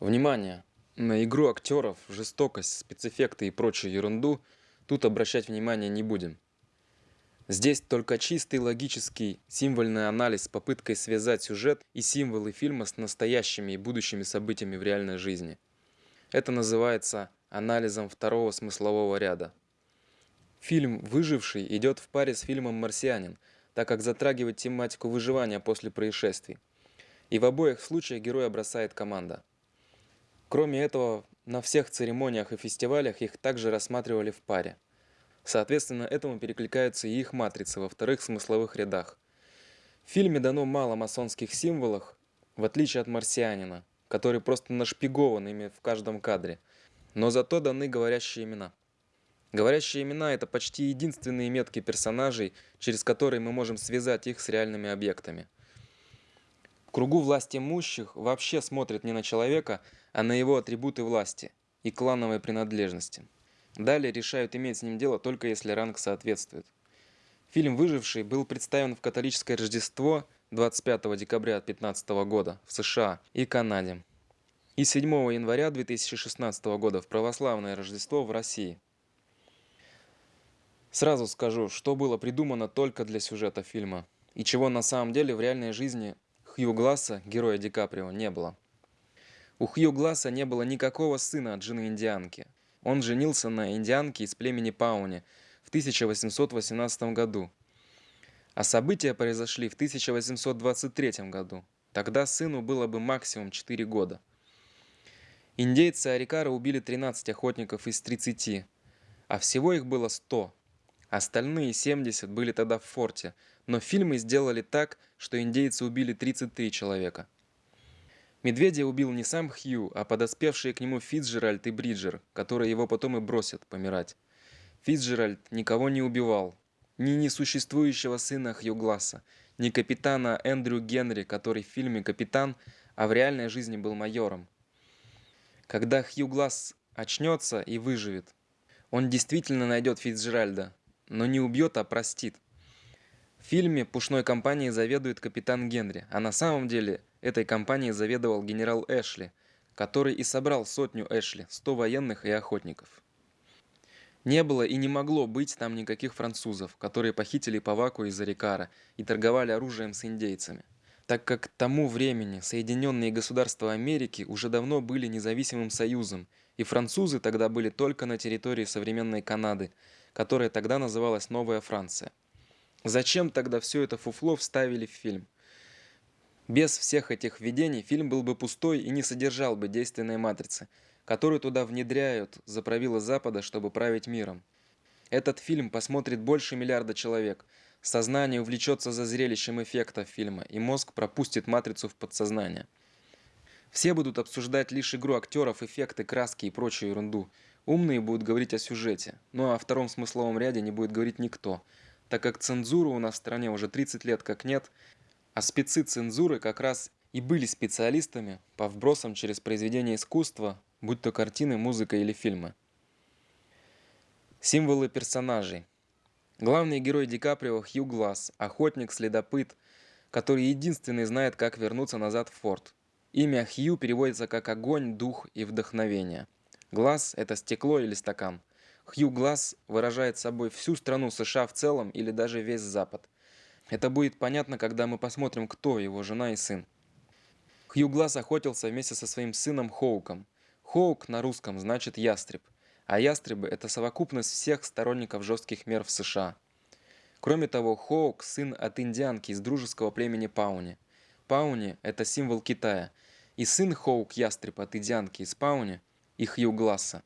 Внимание! На игру актеров, жестокость, спецэффекты и прочую ерунду тут обращать внимание не будем. Здесь только чистый логический символьный анализ с попыткой связать сюжет и символы фильма с настоящими и будущими событиями в реальной жизни. Это называется анализом второго смыслового ряда. Фильм «Выживший» идет в паре с фильмом «Марсианин», так как затрагивает тематику выживания после происшествий. И в обоих случаях героя бросает команда. Кроме этого, на всех церемониях и фестивалях их также рассматривали в паре. Соответственно, этому перекликаются и их матрицы во вторых смысловых рядах. В фильме дано мало масонских символов, в отличие от «Марсианина», который просто нашпигован ими в каждом кадре, но зато даны говорящие имена. Говорящие имена – это почти единственные метки персонажей, через которые мы можем связать их с реальными объектами – кругу власти имущих вообще смотрят не на человека, а на его атрибуты власти и клановой принадлежности. Далее решают иметь с ним дело только если ранг соответствует. Фильм «Выживший» был представлен в католическое Рождество 25 декабря 2015 года в США и Канаде и 7 января 2016 года в православное Рождество в России. Сразу скажу, что было придумано только для сюжета фильма и чего на самом деле в реальной жизни Хью Гласса, героя Ди Каприо, не было. У Хью Гласса не было никакого сына от жены индианки. Он женился на индианке из племени Пауни в 1818 году. А события произошли в 1823 году. Тогда сыну было бы максимум 4 года. Индейцы Арикара убили 13 охотников из 30, а всего их было 100. Остальные 70 были тогда в форте, но фильмы сделали так, что индейцы убили 33 человека. Медведя убил не сам Хью, а подоспевшие к нему Фицджеральд и Бриджер, которые его потом и бросят помирать. Фицджеральд никого не убивал. Ни несуществующего сына Хью Гласса, ни капитана Эндрю Генри, который в фильме капитан, а в реальной жизни был майором. Когда Хью Гласс очнется и выживет, он действительно найдет Фицджеральда, но не убьет, а простит. В фильме пушной компанией заведует капитан Генри, а на самом деле этой компанией заведовал генерал Эшли, который и собрал сотню Эшли, 100 военных и охотников. Не было и не могло быть там никаких французов, которые похитили Паваку из Арикара и торговали оружием с индейцами, так как к тому времени Соединенные Государства Америки уже давно были независимым союзом, и французы тогда были только на территории современной Канады, которая тогда называлась Новая Франция. Зачем тогда все это фуфло вставили в фильм? Без всех этих введений фильм был бы пустой и не содержал бы действенной матрицы, которую туда внедряют за правила Запада, чтобы править миром. Этот фильм посмотрит больше миллиарда человек, сознание увлечется за зрелищем эффекта фильма, и мозг пропустит матрицу в подсознание. Все будут обсуждать лишь игру актеров, эффекты, краски и прочую ерунду. Умные будут говорить о сюжете, но о втором смысловом ряде не будет говорить никто – так как цензуры у нас в стране уже 30 лет как нет, а спецы цензуры как раз и были специалистами по вбросам через произведения искусства, будь то картины, музыка или фильмы. Символы персонажей. Главный герой Ди Каприо Хью Гласс, охотник-следопыт, который единственный знает, как вернуться назад в форт. Имя Хью переводится как огонь, дух и вдохновение. Глаз – это стекло или стакан. Хью Гласс выражает собой всю страну США в целом или даже весь Запад. Это будет понятно, когда мы посмотрим, кто его жена и сын. Хью Гласс охотился вместе со своим сыном Хоуком. Хоук на русском значит ястреб, а ястребы – это совокупность всех сторонников жестких мер в США. Кроме того, Хоук – сын от индианки из дружеского племени Пауни. Пауни – это символ Китая, и сын Хоук – ястреб от индианки из Пауни и Хью Гласса.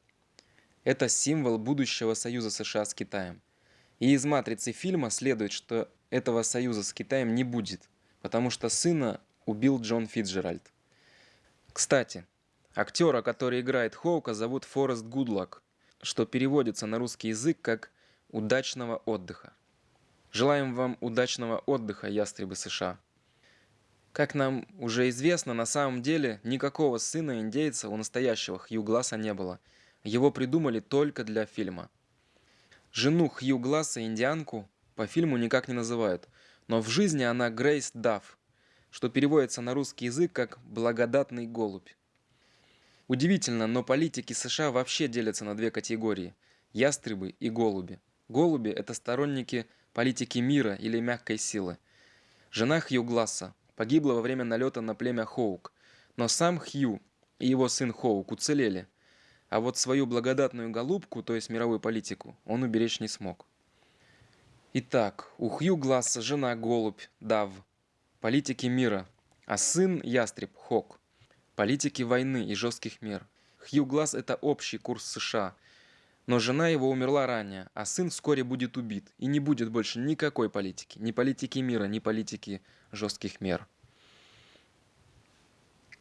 Это символ будущего союза США с Китаем. И из матрицы фильма следует, что этого союза с Китаем не будет, потому что сына убил Джон Фитджеральд. Кстати, актера, который играет Хоука, зовут Форест Гудлак, что переводится на русский язык как «удачного отдыха». Желаем вам удачного отдыха, ястребы США. Как нам уже известно, на самом деле никакого сына индейца у настоящего Хью Гласса не было – его придумали только для фильма. Жену Хью Гласса, индианку, по фильму никак не называют, но в жизни она Грейс Дафф, что переводится на русский язык как «благодатный голубь». Удивительно, но политики США вообще делятся на две категории – ястребы и голуби. Голуби – это сторонники политики мира или мягкой силы. Жена Хью Гласса погибла во время налета на племя Хоук, но сам Хью и его сын Хоук уцелели, а вот свою благодатную голубку, то есть мировую политику, он уберечь не смог. Итак, у Хью Гласса жена Голубь, Дав, политики мира, а сын Ястреб, Хок, политики войны и жестких мер. Хью Гласс – это общий курс США, но жена его умерла ранее, а сын вскоре будет убит, и не будет больше никакой политики, ни политики мира, ни политики жестких мер.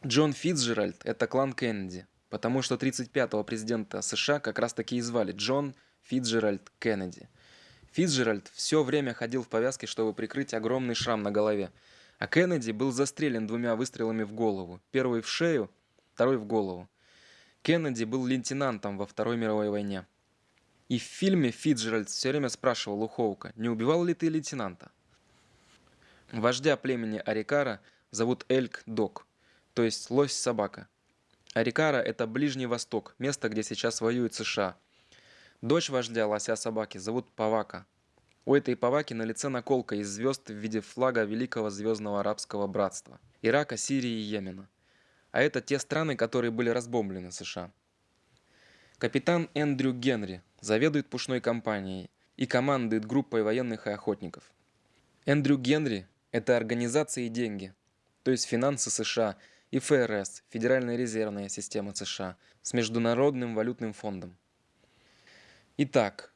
Джон Фитцджеральд – это клан Кеннеди, потому что 35-го президента США как раз таки и звали Джон Фитцджеральд Кеннеди – Фицджеральд все время ходил в повязке, чтобы прикрыть огромный шрам на голове, а Кеннеди был застрелен двумя выстрелами в голову, первый в шею, второй в голову. Кеннеди был лейтенантом во Второй мировой войне. И в фильме Фицджеральд все время спрашивал у Хоука, не убивал ли ты лейтенанта? Вождя племени Арикара зовут Эльк Док, то есть лось-собака. Арикара – это Ближний Восток, место, где сейчас воюют США – Дочь вождя лося собаки зовут Павака. У этой Паваки на лице наколка из звезд в виде флага Великого Звездного Арабского Братства, Ирака, Сирии и Йемена. А это те страны, которые были разбомблены США. Капитан Эндрю Генри заведует пушной компанией и командует группой военных и охотников. Эндрю Генри – это организация и деньги, то есть финансы США и ФРС, Федеральная резервная система США, с Международным валютным фондом. Итак,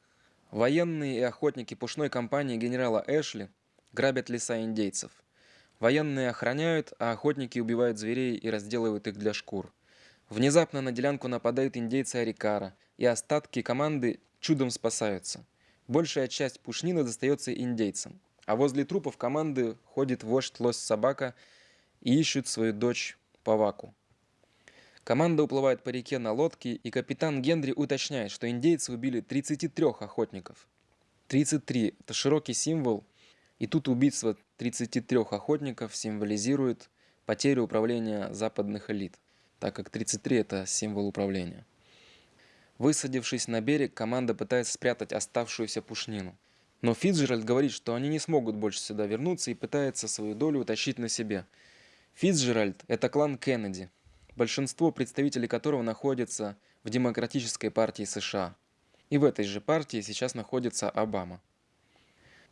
военные и охотники пушной компании генерала Эшли грабят леса индейцев. Военные охраняют, а охотники убивают зверей и разделывают их для шкур. Внезапно на делянку нападают индейцы Арикара, и остатки команды чудом спасаются. Большая часть пушнины достается индейцам, а возле трупов команды ходит вождь лось-собака и ищут свою дочь Паваку. Команда уплывает по реке на лодке, и капитан Генри уточняет, что индейцы убили 33 охотников. 33 – это широкий символ, и тут убийство 33 охотников символизирует потерю управления западных элит, так как 33 – это символ управления. Высадившись на берег, команда пытается спрятать оставшуюся пушнину. Но Фицджеральд говорит, что они не смогут больше сюда вернуться и пытается свою долю утащить на себе. Фицджеральд – это клан Кеннеди, большинство представителей которого находятся в Демократической партии США. И в этой же партии сейчас находится Обама.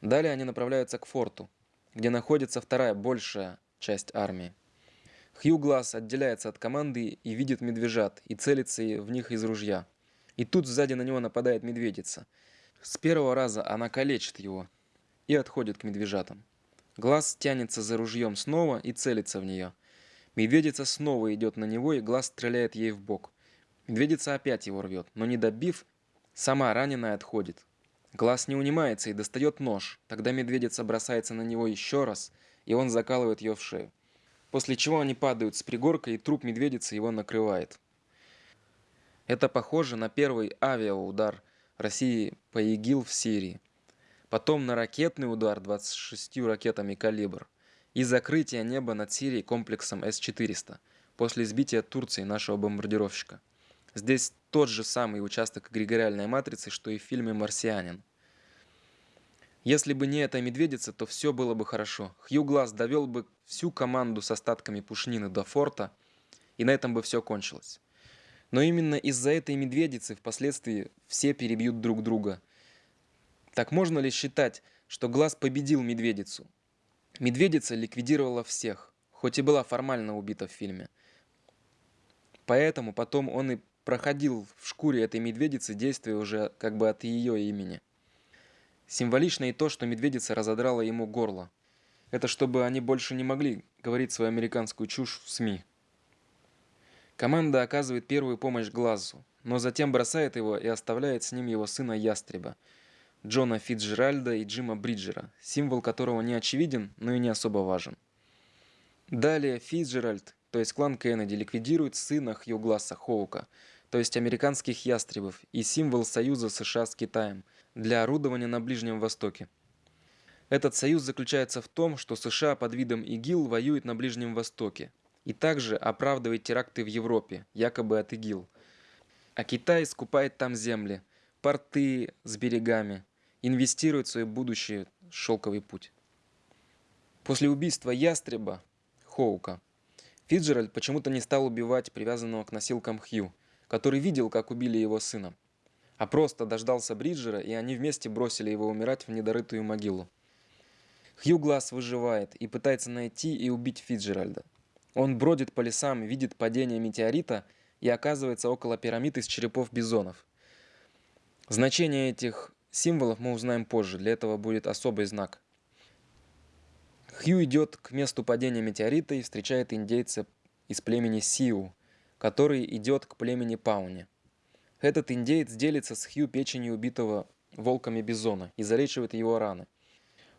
Далее они направляются к форту, где находится вторая большая часть армии. Хью Глаз отделяется от команды и видит медвежат и целится в них из ружья. И тут сзади на него нападает медведица. С первого раза она калечит его и отходит к медвежатам. Глаз тянется за ружьем снова и целится в нее – Медведица снова идет на него, и глаз стреляет ей в бок. Медведица опять его рвет, но не добив, сама раненая отходит. Глаз не унимается и достает нож. Тогда медведица бросается на него еще раз, и он закалывает ее в шею. После чего они падают с пригорка, и труп медведицы его накрывает. Это похоже на первый авиаудар России по ИГИЛ в Сирии. Потом на ракетный удар 26 ракетами «Калибр» и закрытие неба над Сирией комплексом С-400 после сбития Турции нашего бомбардировщика. Здесь тот же самый участок эгрегориальной матрицы, что и в фильме «Марсианин». Если бы не эта медведица, то все было бы хорошо. Хью Глаз довел бы всю команду с остатками пушнины до форта, и на этом бы все кончилось. Но именно из-за этой медведицы впоследствии все перебьют друг друга. Так можно ли считать, что Глаз победил медведицу? Медведица ликвидировала всех, хоть и была формально убита в фильме. Поэтому потом он и проходил в шкуре этой медведицы действия уже как бы от ее имени. Символично и то, что медведица разодрала ему горло. Это чтобы они больше не могли говорить свою американскую чушь в СМИ. Команда оказывает первую помощь Глазу, но затем бросает его и оставляет с ним его сына Ястреба – Джона Фитджеральда и Джима Бриджера, символ которого не очевиден, но и не особо важен. Далее Фитджеральд, то есть клан Кеннеди, ликвидирует сына Хью Хоука, то есть американских ястребов и символ союза США с Китаем для орудования на Ближнем Востоке. Этот союз заключается в том, что США под видом ИГИЛ воюет на Ближнем Востоке, и также оправдывает теракты в Европе, якобы от ИГИЛ. А Китай скупает там земли, порты с берегами, инвестирует в свое будущее шелковый путь. После убийства ястреба, Хоука, Фиджеральд почему-то не стал убивать привязанного к носилкам Хью, который видел, как убили его сына, а просто дождался Бриджера, и они вместе бросили его умирать в недорытую могилу. Хью Глаз выживает и пытается найти и убить Фиджеральда. Он бродит по лесам, видит падение метеорита и оказывается около пирамид из черепов бизонов. Значение этих символов мы узнаем позже, для этого будет особый знак. Хью идет к месту падения метеорита и встречает индейца из племени Сиу, который идет к племени Пауни. Этот индеец делится с Хью печенью убитого волками бизона и залечивает его раны.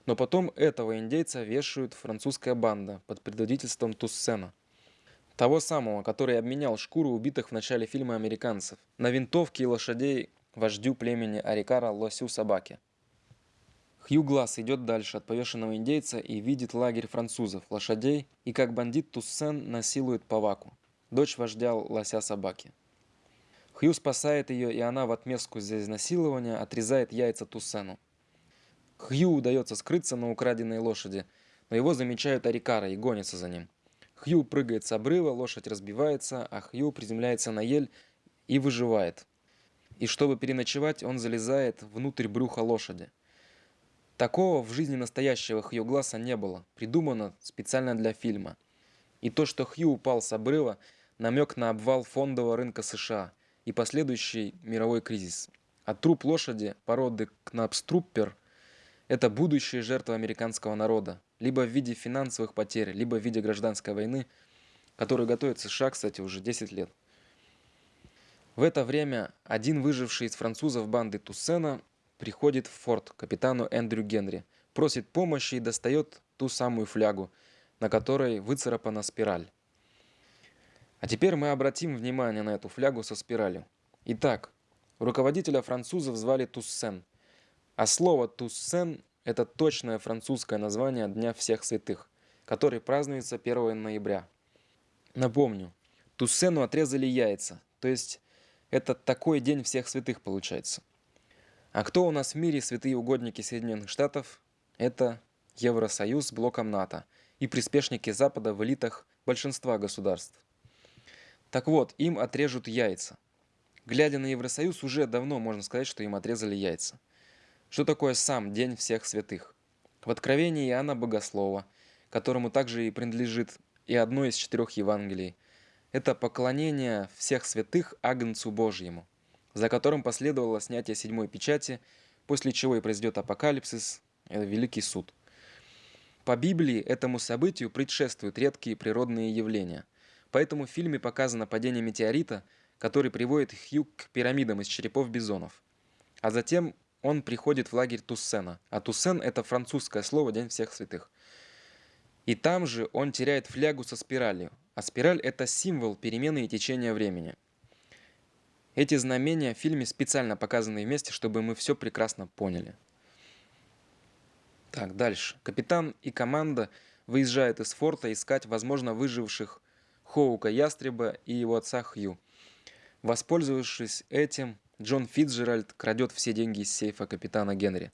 Но потом этого индейца вешают французская банда под предводительством Туссена. Того самого, который обменял шкуру убитых в начале фильма американцев на винтовки и лошадей вождю племени Арикара Лосю Собаки. Хью Глаз идет дальше от повешенного индейца и видит лагерь французов, лошадей, и как бандит Туссен насилует Паваку, дочь вождя Лося Собаки. Хью спасает ее, и она в отместку за изнасилование отрезает яйца Туссену. Хью удается скрыться на украденной лошади, но его замечают Арикара и гонятся за ним. Хью прыгает с обрыва, лошадь разбивается, а Хью приземляется на ель и выживает. И чтобы переночевать, он залезает внутрь брюха лошади. Такого в жизни настоящего Хью Гласса не было, придумано специально для фильма. И то, что Хью упал с обрыва, намек на обвал фондового рынка США и последующий мировой кризис. А труп лошади породы Кнапструппер – это будущие жертвы американского народа, либо в виде финансовых потерь, либо в виде гражданской войны, которую готовит США, кстати, уже 10 лет. В это время один выживший из французов банды Туссена приходит в форт капитану Эндрю Генри, просит помощи и достает ту самую флягу, на которой выцарапана спираль. А теперь мы обратим внимание на эту флягу со спиралью. Итак, руководителя французов звали Туссен – а слово «туссен» – это точное французское название Дня всех святых, который празднуется 1 ноября. Напомню, Туссену отрезали яйца, то есть это такой день всех святых получается. А кто у нас в мире святые угодники Соединенных Штатов? Это Евросоюз с блоком НАТО и приспешники Запада в элитах большинства государств. Так вот, им отрежут яйца. Глядя на Евросоюз, уже давно можно сказать, что им отрезали яйца. Что такое сам День всех святых? В Откровении Иоанна Богослова, которому также и принадлежит и одно из четырех Евангелий, это поклонение всех святых Агнцу Божьему, за которым последовало снятие седьмой печати, после чего и произойдет апокалипсис, это Великий суд. По Библии этому событию предшествуют редкие природные явления. Поэтому в фильме показано падение метеорита, который приводит Хью к пирамидам из черепов бизонов. А затем он приходит в лагерь Туссена. А Туссен – это французское слово «День всех святых». И там же он теряет флягу со спиралью. А спираль – это символ перемены и течения времени. Эти знамения в фильме специально показаны вместе, чтобы мы все прекрасно поняли. Так, дальше. Капитан и команда выезжают из форта искать, возможно, выживших Хоука Ястреба и его отца Хью. Воспользовавшись этим, Джон Фитджеральд крадет все деньги из сейфа капитана Генри,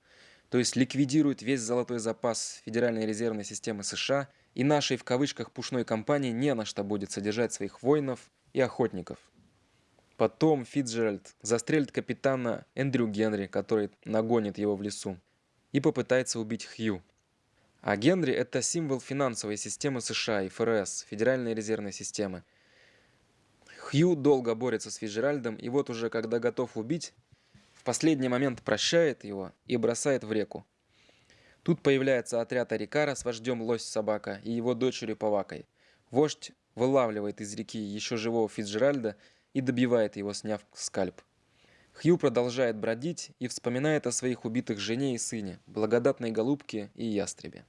то есть ликвидирует весь золотой запас Федеральной резервной системы США, и нашей в кавычках пушной компании не на что будет содержать своих воинов и охотников. Потом Фитджеральд застрелит капитана Эндрю Генри, который нагонит его в лесу, и попытается убить Хью. А Генри – это символ финансовой системы США и ФРС, Федеральной резервной системы, Хью долго борется с Фиджеральдом, и вот уже когда готов убить, в последний момент прощает его и бросает в реку. Тут появляется отряд Арикара с вождем Лось-собака и его дочерью Павакой. Вождь вылавливает из реки еще живого Фиджеральда и добивает его, сняв скальп. Хью продолжает бродить и вспоминает о своих убитых жене и сыне, благодатной голубке и ястребе.